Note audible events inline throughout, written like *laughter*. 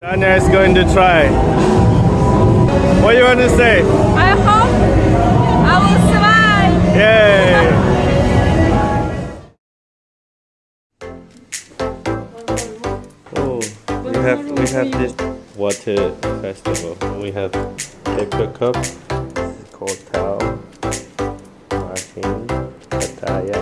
Dania is going to try. What do you want to say? I hope I will survive. Yay! Oh, we have we have this water festival. We have paper cup. Called Tao. Martin, Pattaya,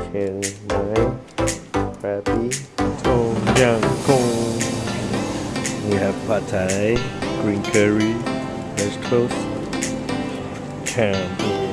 pad thai, green curry, vegetables, ham.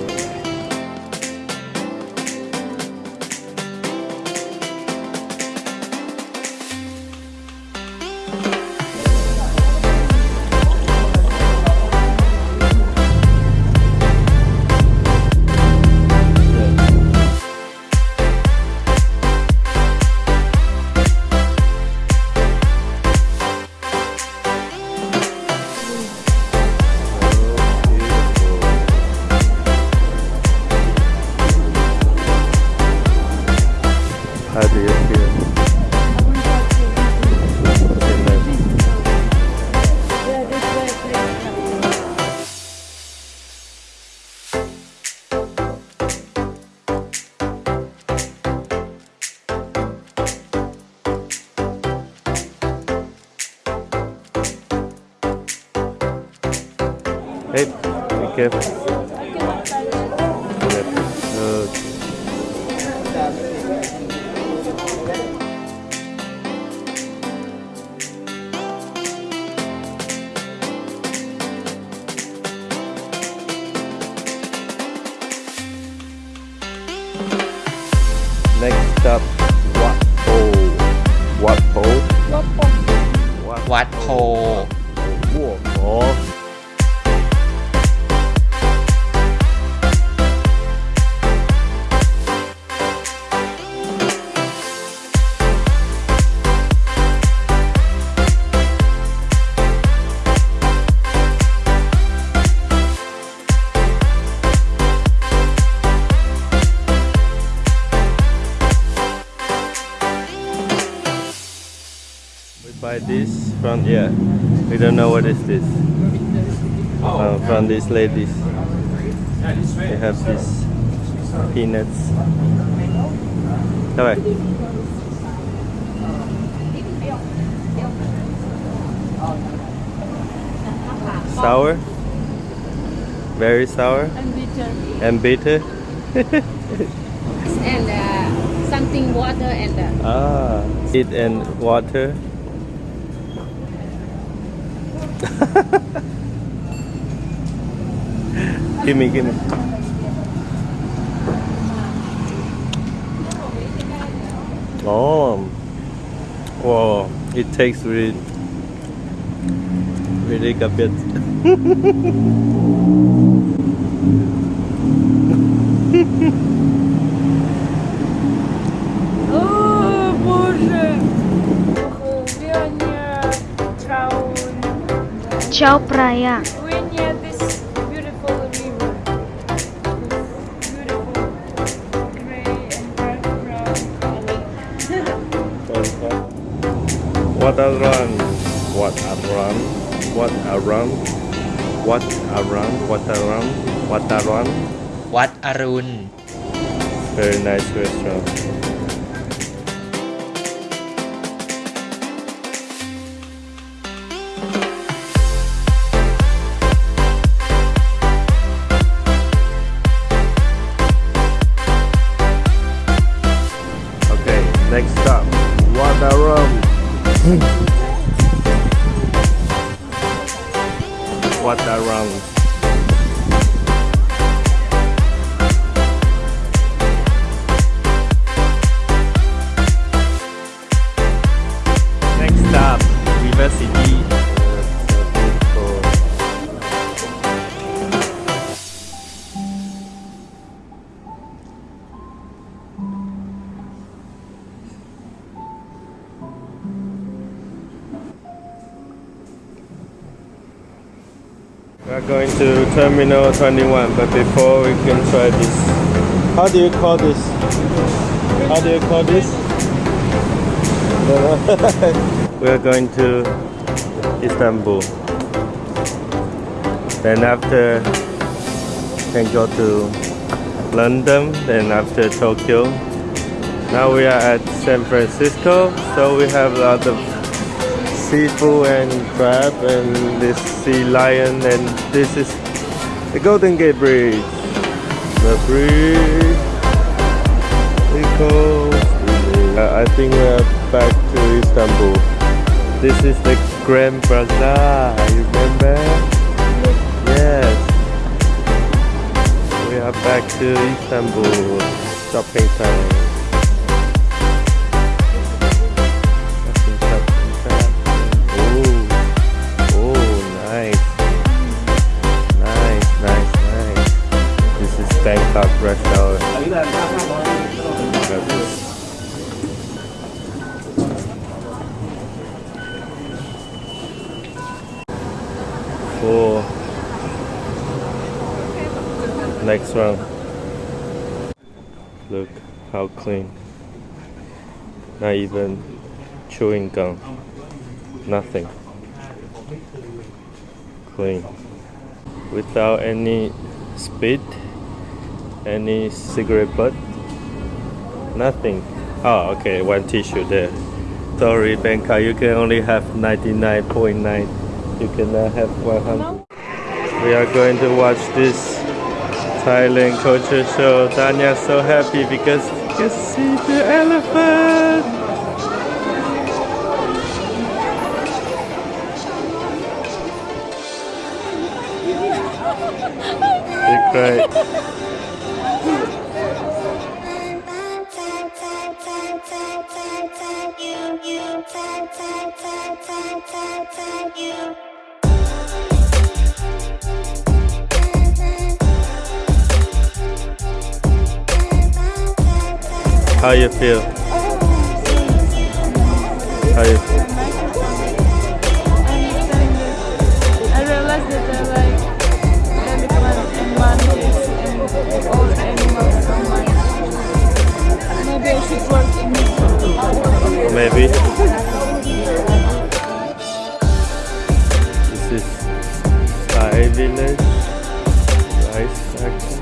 Hey, thank you. Okay. Next up, Wat Po. Wat Po. Wat Po. Wat Po. Wat Po. Buy this from yeah. We don't know what is this. Uh, from these ladies. They have this peanuts. Much? Sour? Very sour And bitter. and bitter. *laughs* And uh, something water and uh, Ah, eat and water. *laughs* give me, give me. Oh, wow! It takes really, really a *laughs* bit. Chao Praia. What a run, what a run, what a run, what a run, what a run, what a run. What a run. Very nice restaurant. Wat Arun. Next We are going to Terminal 21, but before we can try this. How do you call this? How do you call this? *laughs* we are going to Istanbul. Then after can go to London, then after Tokyo. Now we are at San Francisco, so we have a lot of seafood and crab and this sea lion and this is the Golden Gate Bridge. The bridge. Uh, I think we are back to Istanbul. This is the Grand Bazaar. You remember? Yes. We are back to Istanbul. Shopping time. Not even chewing gum. Nothing. Clean. Without any spit, any cigarette butt. Nothing. Oh, okay, one tissue there. Sorry, Bangkok, you can only have 99.9. You cannot have 100. We are going to watch this Thailand culture show. Tanya's so happy because you can see the elephant. They cried. How you feel? How you feel? I realized that like elephants and all animals so much. Maybe I should work in it. Maybe. This is Thai village. Rice factory.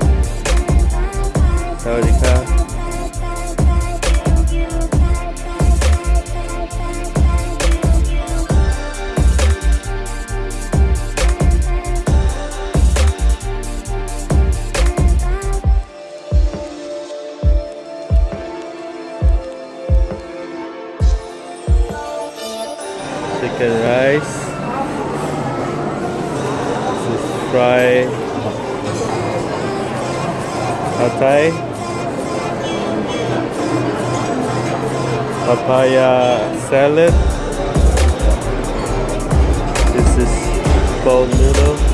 Sawadee pad. Papaya salad. This is bowl noodle.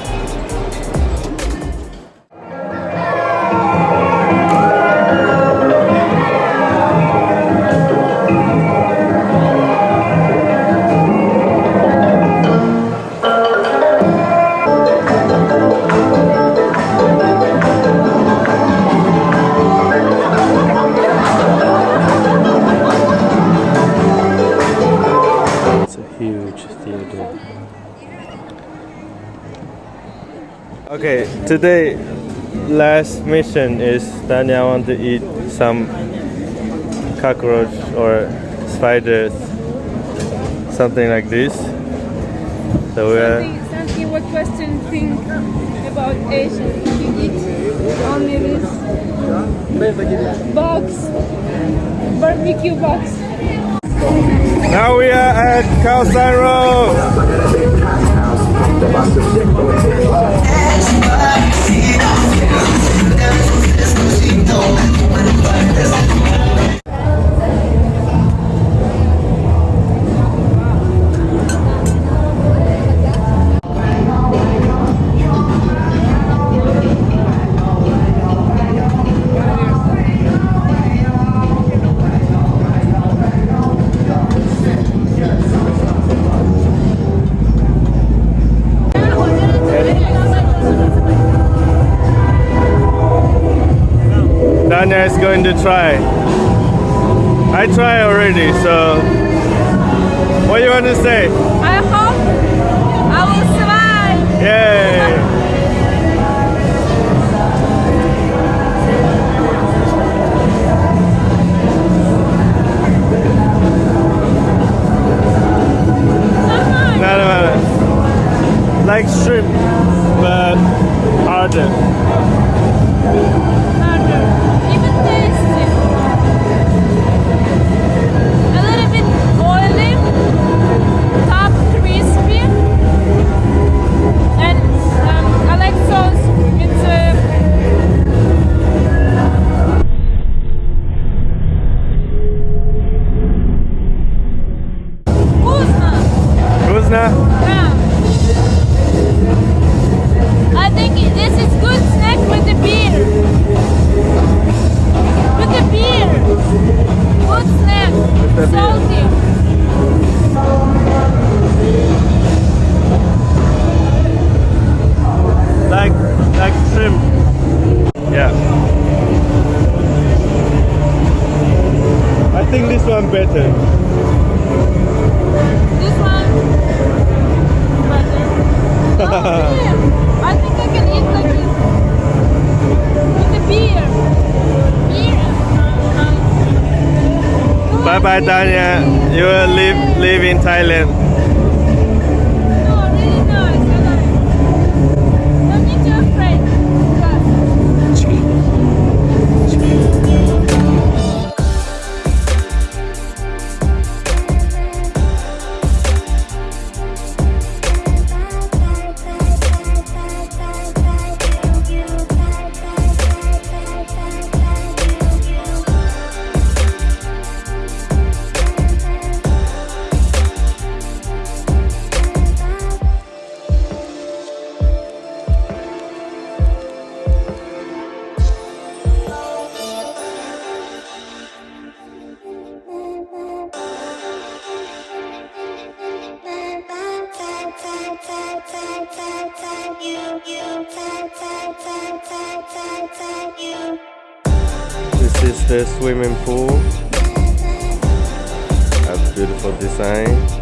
Today last mission is Tanya want to eat some cockroach or spiders, something like this. So we're Something, something what Western think about Asian. You eat only this box, barbecue box. now we are at Khao Road. Es mi vida, si no quiero, si no te haces un. Try. I try already, so what you want to say? I Bye bye Danya. You will live live in Thailand. This is the swimming pool. A beautiful design.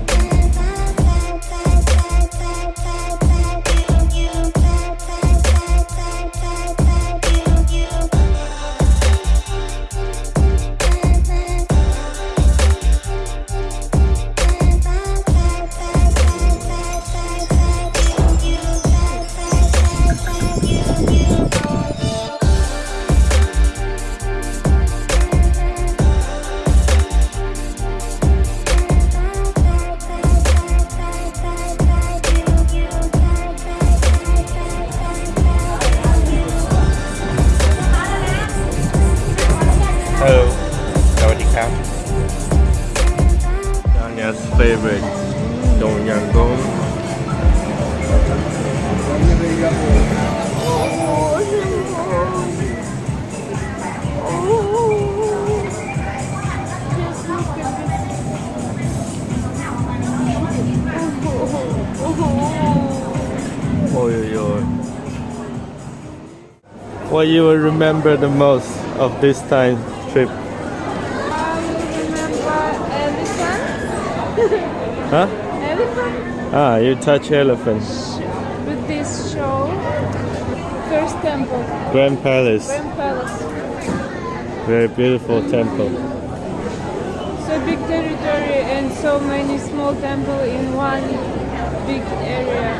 Just look at this. Oh, yo, yo. What you will remember the most of this time trip? I remember elephant. Huh? *laughs* Elephant Ah, you touch elephant. This show. First temple, Grand Palace. Grand Palace. Very beautiful temple. So big territory and so many small temple in one big area.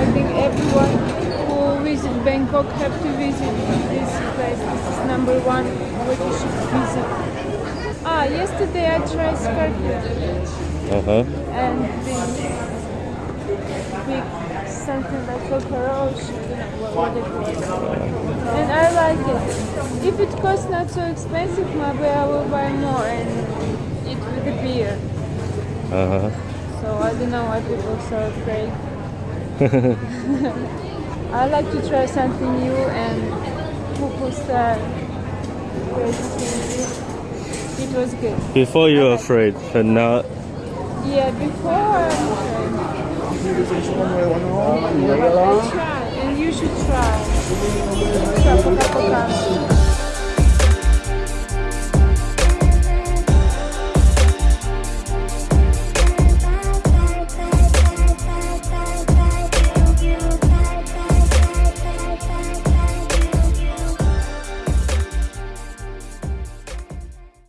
I think everyone who visit Bangkok have to visit this place. This is number one what you should visit. Ah, yesterday I tried scorpion Uh huh. and this big something like cockroach. I don't know what, what it was. And I like it. If it costs not so expensive, maybe I will buy more and eat with the beer. Uh huh. So I don't know why people are so afraid. *laughs* I like to try something new and style. It was good. Before you were afraid, but now Yeah, before I'm afraid. You should try. And you should try.